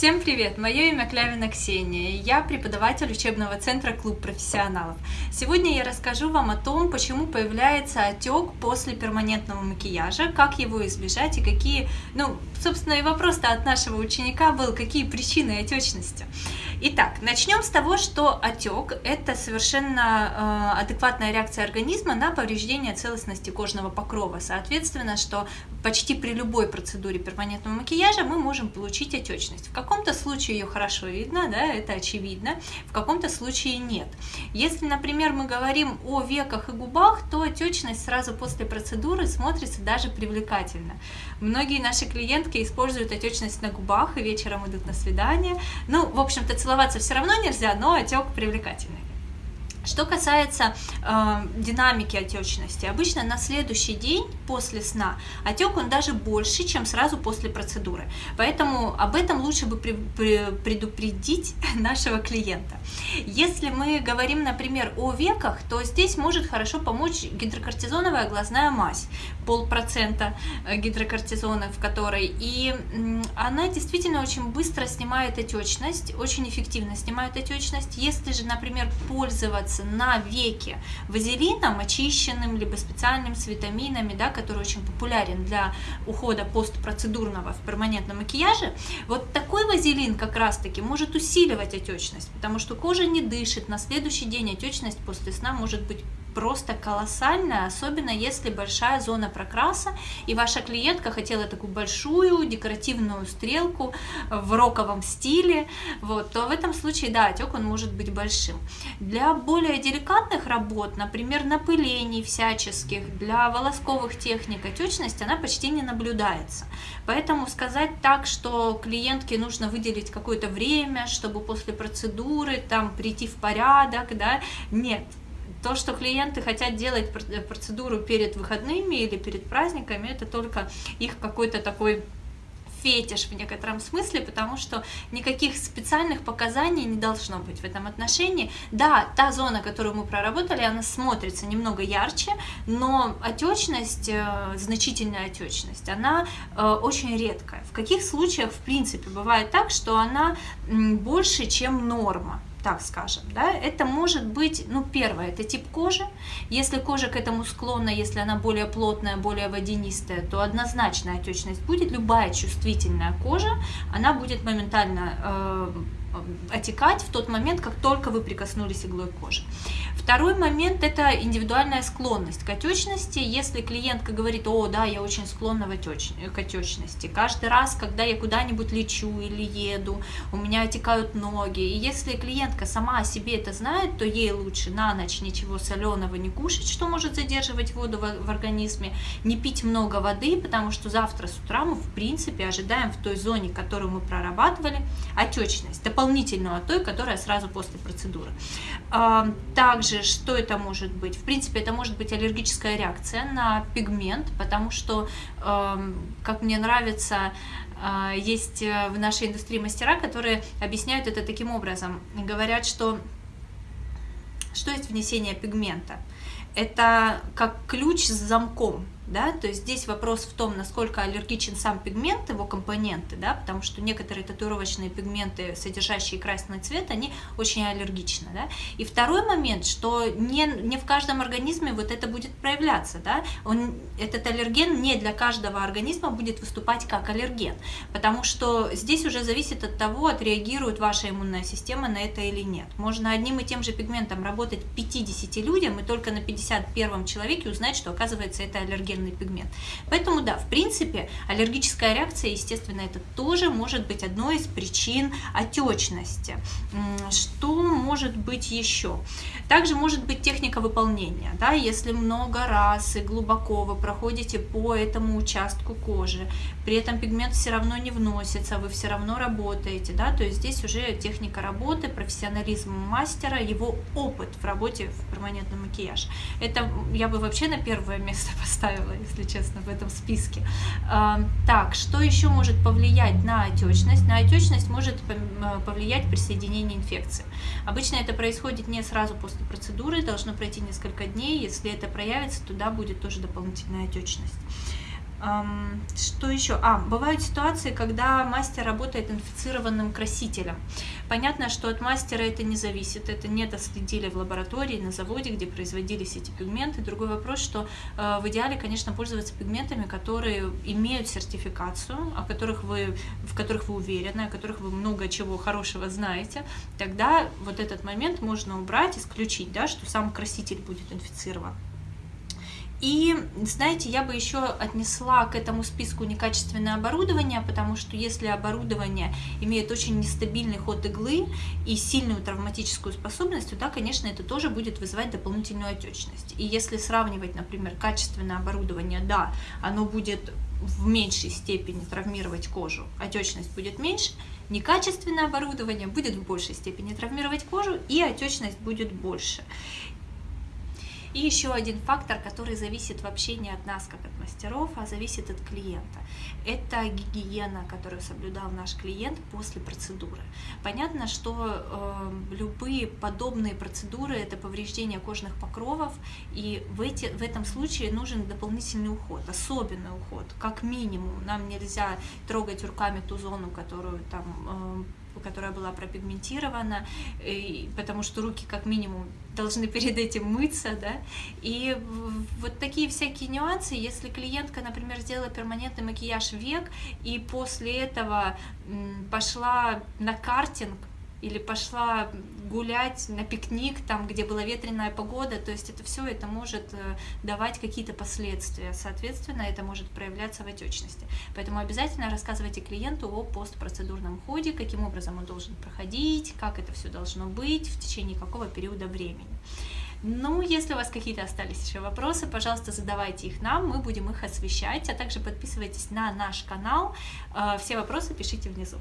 Всем привет! Мое имя Клявина Ксения, я преподаватель учебного центра «Клуб профессионалов». Сегодня я расскажу вам о том, почему появляется отек после перманентного макияжа, как его избежать и какие, ну, собственно, и вопрос-то от нашего ученика был, какие причины отечности. Итак, начнем с того, что отек – это совершенно э, адекватная реакция организма на повреждение целостности кожного покрова. Соответственно, что почти при любой процедуре перманентного макияжа мы можем получить отечность. В каком-то случае ее хорошо видно, да, это очевидно, в каком-то случае нет. Если, например, мы говорим о веках и губах, то отечность сразу после процедуры смотрится даже привлекательно. Многие наши клиентки используют отечность на губах и вечером идут на свидание. Ну, в общем-то, целоваться все равно нельзя, но отек привлекательный. Что касается э, динамики отечности, обычно на следующий день после сна отек он даже больше, чем сразу после процедуры. Поэтому об этом лучше бы при, при, предупредить нашего клиента. Если мы говорим, например, о веках, то здесь может хорошо помочь гидрокортизоновая глазная мазь, полпроцента э, гидрокортизона в которой. И она действительно очень быстро снимает отечность, очень эффективно снимает отечность. Если же, например, пользоваться на веке вазелином очищенным, либо специальным с витаминами, да, который очень популярен для ухода постпроцедурного в перманентном макияже, вот такой вазелин как раз-таки может усиливать отечность, потому что кожа не дышит, на следующий день отечность после сна может быть просто колоссальная, особенно если большая зона прокраса, и ваша клиентка хотела такую большую декоративную стрелку в роковом стиле, вот, то в этом случае, да, отек он может быть большим. Для более деликатных работ, например, напылений всяческих, для волосковых техник отечность, она почти не наблюдается. Поэтому сказать так, что клиентке нужно выделить какое-то время, чтобы после процедуры там прийти в порядок, да, нет, то, что клиенты хотят делать э, процедуру перед выходными или перед праздниками, это только их какой-то такой фетиш в некотором смысле, потому что никаких специальных показаний не должно быть в этом отношении. Да, та зона, которую мы проработали, она смотрится немного ярче, но отечность, э, значительная отечность, она э, очень редкая. В каких случаях, в принципе, бывает так, что она больше, чем норма? Так скажем, да, это может быть, ну, первое, это тип кожи, если кожа к этому склонна, если она более плотная, более водянистая, то однозначно отечность будет, любая чувствительная кожа, она будет моментально э, отекать в тот момент, как только вы прикоснулись иглой к коже. Второй момент – это индивидуальная склонность к отечности. Если клиентка говорит, о, да, я очень склонна к отечности, каждый раз, когда я куда-нибудь лечу или еду, у меня отекают ноги, и если клиентка сама о себе это знает, то ей лучше на ночь ничего соленого не кушать, что может задерживать воду в организме, не пить много воды, потому что завтра с утра мы, в принципе, ожидаем в той зоне, которую мы прорабатывали, отечность, дополнительную от той, которая сразу после процедуры. Также, что это может быть? В принципе, это может быть аллергическая реакция на пигмент, потому что, как мне нравится, а, есть э, в нашей индустрии мастера, которые объясняют это таким образом. Говорят, что что есть внесение пигмента? Это как ключ с замком да, то есть здесь вопрос в том, насколько аллергичен сам пигмент, его компоненты, да, потому что некоторые татуировочные пигменты, содержащие красный цвет, они очень аллергичны, да. И второй момент, что не, не в каждом организме вот это будет проявляться, да, он, этот аллерген не для каждого организма будет выступать как аллерген, потому что здесь уже зависит от того, отреагирует ваша иммунная система на это или нет. Можно одним и тем же пигментом работать 50 людям и только на 51 человеке узнать, что оказывается это аллерген аллергенный пигмент. Поэтому да, в принципе, аллергическая реакция, естественно, это тоже может быть одной из причин отечности. Что может быть еще? Также может быть техника выполнения. Да, если много раз и глубоко вы проходите по этому участку кожи, при этом пигмент все равно не вносится, вы все равно работаете, да, то есть здесь уже техника работы, профессионализм мастера, его опыт в работе в перманентном макияже. Это я бы вообще на первое место поставила правило, если честно, в этом списке. Так, что еще может повлиять на отечность? На отечность может повлиять присоединение инфекции. Обычно это происходит не сразу после процедуры, должно пройти несколько дней. Если это проявится, туда будет тоже дополнительная отечность. Что еще? А, бывают ситуации, когда мастер работает инфицированным красителем. Понятно, что от мастера это не зависит, это не доследили в лаборатории, на заводе, где производились эти пигменты. Другой вопрос, что э, в идеале, конечно, пользоваться пигментами, которые имеют сертификацию, о которых вы, в которых вы уверены, о которых вы много чего хорошего знаете. Тогда вот этот момент можно убрать, исключить, да, что сам краситель будет инфицирован. И, знаете, я бы еще отнесла к этому списку некачественное оборудование, потому что если оборудование имеет очень нестабильный ход иглы и сильную травматическую способность, то да, конечно, это тоже будет вызывать дополнительную отечность. И если сравнивать, например, качественное оборудование, да, оно будет в меньшей степени травмировать кожу, отечность будет меньше, некачественное оборудование будет в большей степени травмировать кожу, и отечность будет больше. И еще один фактор, который зависит вообще не от нас, как от мастеров, а зависит от клиента. Это гигиена, которую соблюдал наш клиент после процедуры. Понятно, что э, любые подобные процедуры – это повреждение кожных покровов, и в, эти, в этом случае нужен дополнительный уход, особенный уход. Как минимум, нам нельзя трогать руками ту зону, которую там э, которая была пропигментирована, и, потому что руки как минимум должны перед этим мыться, да, и вот такие всякие нюансы, если клиентка, например, сделала перманентный макияж век, и после этого пошла на картинг, или пошла гулять на пикник, там, где была ветреная погода, то есть это все это может э, давать какие-то последствия, соответственно, это может проявляться в отечности. Поэтому обязательно рассказывайте клиенту о постпроцедурном ходе, каким образом он должен проходить, как это все должно быть, в течение какого периода времени. Ну, если у вас какие-то остались еще вопросы, пожалуйста, задавайте их нам, мы будем их освещать, а также подписывайтесь на наш канал. Э, все вопросы пишите внизу.